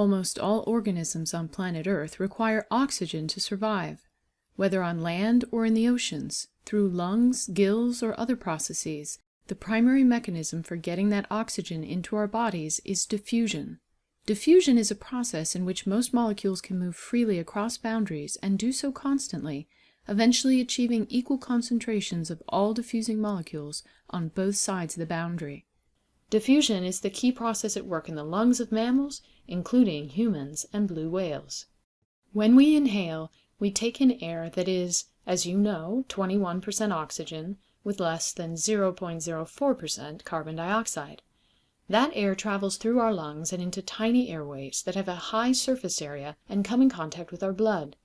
Almost all organisms on planet Earth require oxygen to survive, whether on land or in the oceans, through lungs, gills, or other processes. The primary mechanism for getting that oxygen into our bodies is diffusion. Diffusion is a process in which most molecules can move freely across boundaries and do so constantly, eventually achieving equal concentrations of all diffusing molecules on both sides of the boundary. Diffusion is the key process at work in the lungs of mammals, including humans and blue whales. When we inhale, we take in air that is, as you know, 21% oxygen with less than 0.04% carbon dioxide. That air travels through our lungs and into tiny airways that have a high surface area and come in contact with our blood.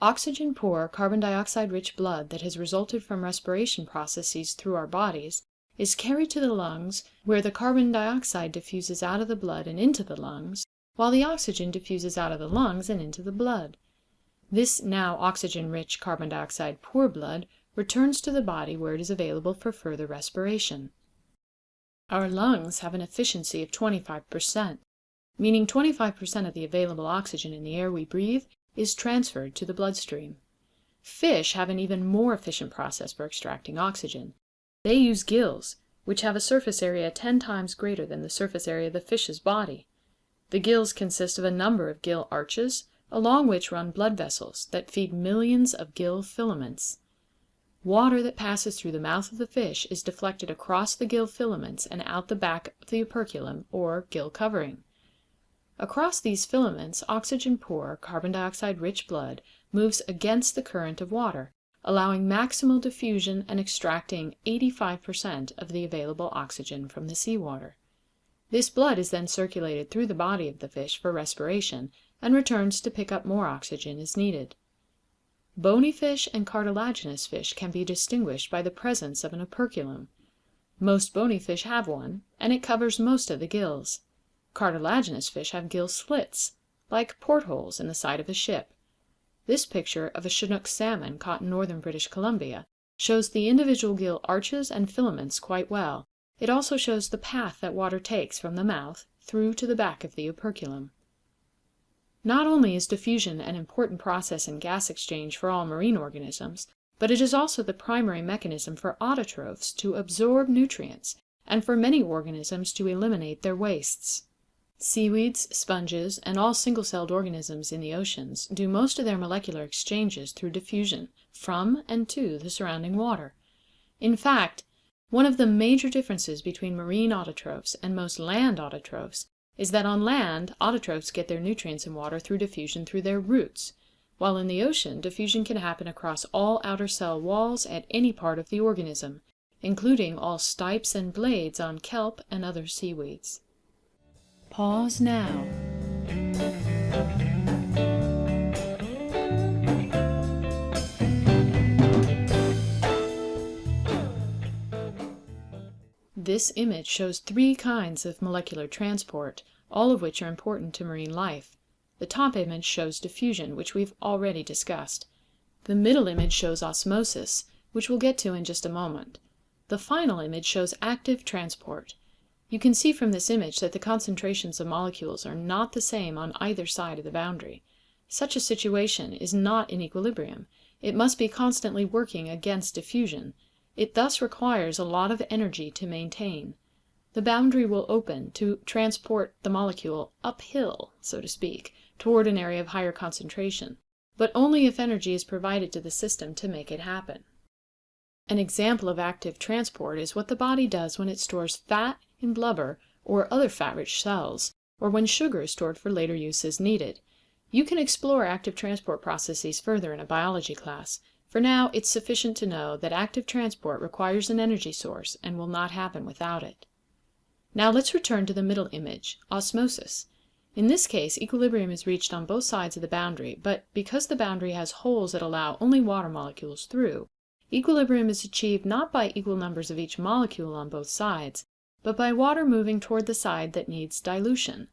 Oxygen poor, carbon dioxide rich blood that has resulted from respiration processes through our bodies is carried to the lungs, where the carbon dioxide diffuses out of the blood and into the lungs, while the oxygen diffuses out of the lungs and into the blood. This now oxygen rich, carbon dioxide poor blood returns to the body where it is available for further respiration. Our lungs have an efficiency of 25%, meaning 25% of the available oxygen in the air we breathe is transferred to the bloodstream. Fish have an even more efficient process for extracting oxygen. They use gills, which have a surface area ten times greater than the surface area of the fish's body. The gills consist of a number of gill arches, along which run blood vessels that feed millions of gill filaments. Water that passes through the mouth of the fish is deflected across the gill filaments and out the back of the operculum, or gill covering. Across these filaments oxygen poor, carbon dioxide rich blood moves against the current of water allowing maximal diffusion and extracting 85 per cent of the available oxygen from the sea water. This blood is then circulated through the body of the fish for respiration, and returns to pick up more oxygen as needed. Bony fish and cartilaginous fish can be distinguished by the presence of an operculum. Most bony fish have one, and it covers most of the gills. Cartilaginous fish have gill slits, like portholes in the side of a ship. This picture of a Chinook salmon caught in northern British Columbia shows the individual gill arches and filaments quite well. It also shows the path that water takes from the mouth through to the back of the operculum. Not only is diffusion an important process in gas exchange for all marine organisms, but it is also the primary mechanism for autotrophs to absorb nutrients and for many organisms to eliminate their wastes. Seaweeds, sponges, and all single-celled organisms in the oceans do most of their molecular exchanges through diffusion, from and to the surrounding water. In fact, one of the major differences between marine autotrophs and most land autotrophs is that on land autotrophs get their nutrients and water through diffusion through their roots, while in the ocean diffusion can happen across all outer cell walls at any part of the organism, including all stipes and blades on kelp and other seaweeds. Pause now. This image shows three kinds of molecular transport, all of which are important to marine life. The top image shows diffusion, which we've already discussed. The middle image shows osmosis, which we'll get to in just a moment. The final image shows active transport. You can see from this image that the concentrations of molecules are not the same on either side of the boundary. Such a situation is not in equilibrium. It must be constantly working against diffusion. It thus requires a lot of energy to maintain. The boundary will open to transport the molecule uphill, so to speak, toward an area of higher concentration, but only if energy is provided to the system to make it happen. An example of active transport is what the body does when it stores fat in blubber or other fat-rich cells, or when sugar is stored for later use as needed. You can explore active transport processes further in a biology class. For now, it's sufficient to know that active transport requires an energy source and will not happen without it. Now let's return to the middle image, osmosis. In this case, equilibrium is reached on both sides of the boundary, but because the boundary has holes that allow only water molecules through, equilibrium is achieved not by equal numbers of each molecule on both sides, but by water moving toward the side that needs dilution.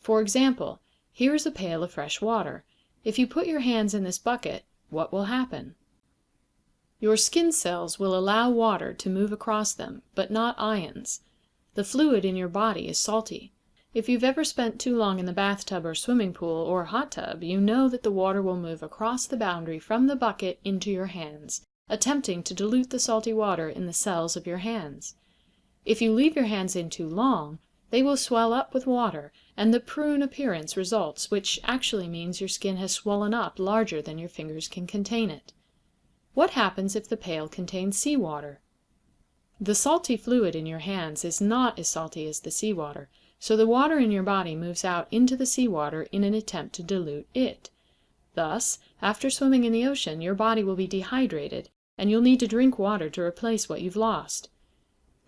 For example, here is a pail of fresh water. If you put your hands in this bucket, what will happen? Your skin cells will allow water to move across them, but not ions. The fluid in your body is salty. If you've ever spent too long in the bathtub or swimming pool or hot tub, you know that the water will move across the boundary from the bucket into your hands, attempting to dilute the salty water in the cells of your hands. If you leave your hands in too long, they will swell up with water, and the prune appearance results, which actually means your skin has swollen up larger than your fingers can contain it. What happens if the pail contains sea water? The salty fluid in your hands is not as salty as the sea water, so the water in your body moves out into the sea water in an attempt to dilute it. Thus, after swimming in the ocean, your body will be dehydrated, and you'll need to drink water to replace what you've lost.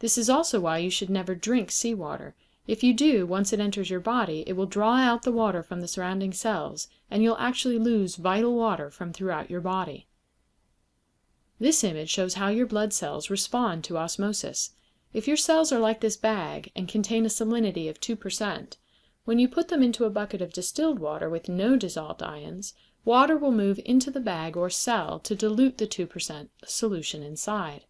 This is also why you should never drink sea water. If you do, once it enters your body, it will draw out the water from the surrounding cells, and you'll actually lose vital water from throughout your body. This image shows how your blood cells respond to osmosis. If your cells are like this bag and contain a salinity of 2 per cent, when you put them into a bucket of distilled water with no dissolved ions, water will move into the bag or cell to dilute the 2 per cent solution inside.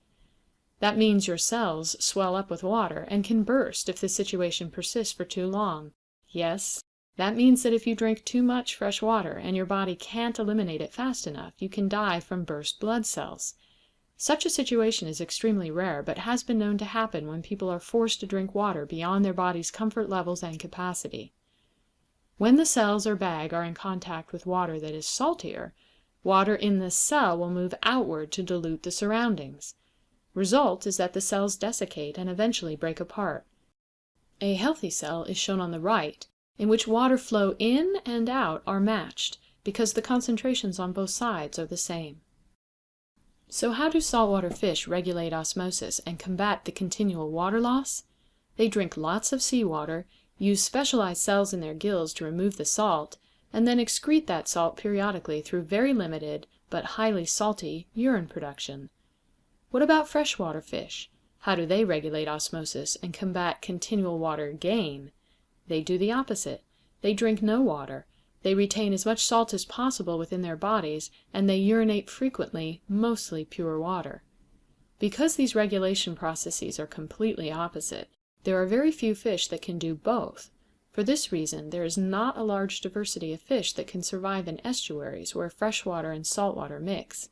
That means your cells swell up with water and can burst if the situation persists for too long. Yes, that means that if you drink too much fresh water and your body can't eliminate it fast enough, you can die from burst blood cells. Such a situation is extremely rare, but has been known to happen when people are forced to drink water beyond their body's comfort levels and capacity. When the cells or bag are in contact with water that is saltier, water in this cell will move outward to dilute the surroundings. Result is that the cells desiccate and eventually break apart. A healthy cell is shown on the right in which water flow in and out are matched, because the concentrations on both sides are the same. So how do saltwater fish regulate osmosis and combat the continual water loss? They drink lots of seawater, use specialized cells in their gills to remove the salt, and then excrete that salt periodically through very limited, but highly salty, urine production. What about freshwater fish? How do they regulate osmosis and combat continual water gain? They do the opposite. They drink no water. They retain as much salt as possible within their bodies, and they urinate frequently mostly pure water. Because these regulation processes are completely opposite, there are very few fish that can do both. For this reason there is not a large diversity of fish that can survive in estuaries where freshwater and saltwater mix.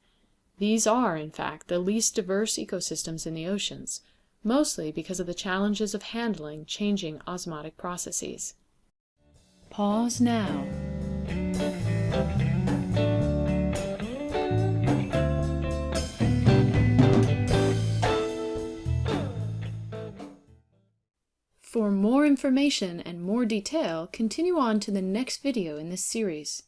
These are, in fact, the least diverse ecosystems in the oceans mostly because of the challenges of handling changing osmotic processes. Pause now. For more information and more detail, continue on to the next video in this series.